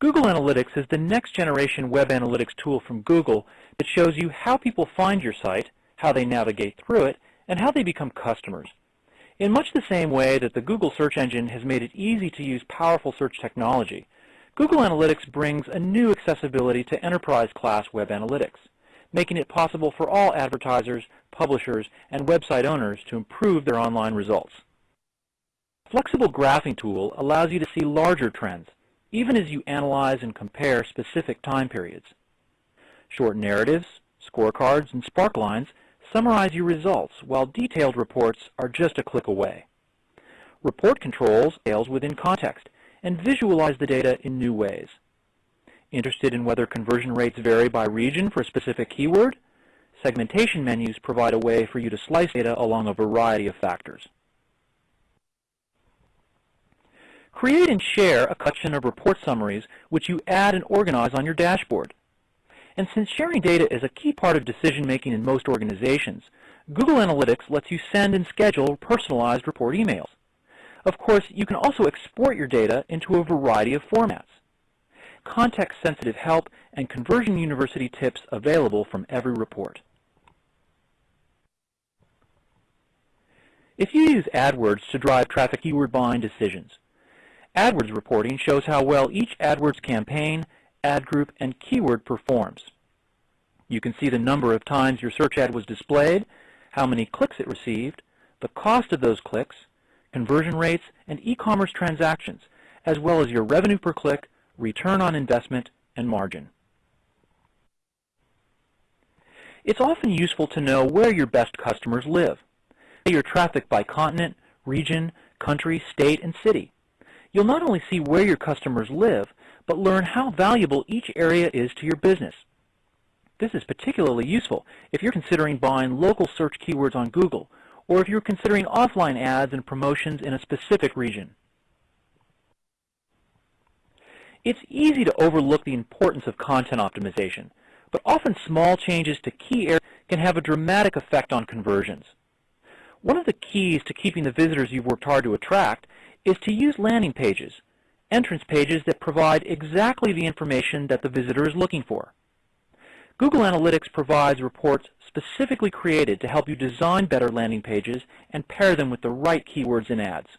Google Analytics is the next generation web analytics tool from Google that shows you how people find your site, how they navigate through it, and how they become customers. In much the same way that the Google search engine has made it easy to use powerful search technology, Google Analytics brings a new accessibility to enterprise-class web analytics, making it possible for all advertisers, publishers, and website owners to improve their online results. Flexible graphing tool allows you to see larger trends, even as you analyze and compare specific time periods. Short narratives, scorecards, and sparklines summarize your results, while detailed reports are just a click away. Report controls details within context and visualize the data in new ways. Interested in whether conversion rates vary by region for a specific keyword? Segmentation menus provide a way for you to slice data along a variety of factors. Create and share a collection of report summaries which you add and organize on your dashboard. And since sharing data is a key part of decision making in most organizations, Google Analytics lets you send and schedule personalized report emails. Of course, you can also export your data into a variety of formats. Context-sensitive help and Conversion University tips available from every report. If you use AdWords to drive traffic keyword buying decisions, AdWords reporting shows how well each AdWords campaign, ad group, and keyword performs. You can see the number of times your search ad was displayed, how many clicks it received, the cost of those clicks, conversion rates, and e-commerce transactions, as well as your revenue per click, return on investment, and margin. It's often useful to know where your best customers live. Your traffic by continent, region, country, state, and city. You'll not only see where your customers live, but learn how valuable each area is to your business. This is particularly useful if you're considering buying local search keywords on Google, or if you're considering offline ads and promotions in a specific region. It's easy to overlook the importance of content optimization, but often small changes to key areas can have a dramatic effect on conversions. One of the keys to keeping the visitors you've worked hard to attract is to use landing pages, entrance pages that provide exactly the information that the visitor is looking for. Google Analytics provides reports specifically created to help you design better landing pages and pair them with the right keywords in ads.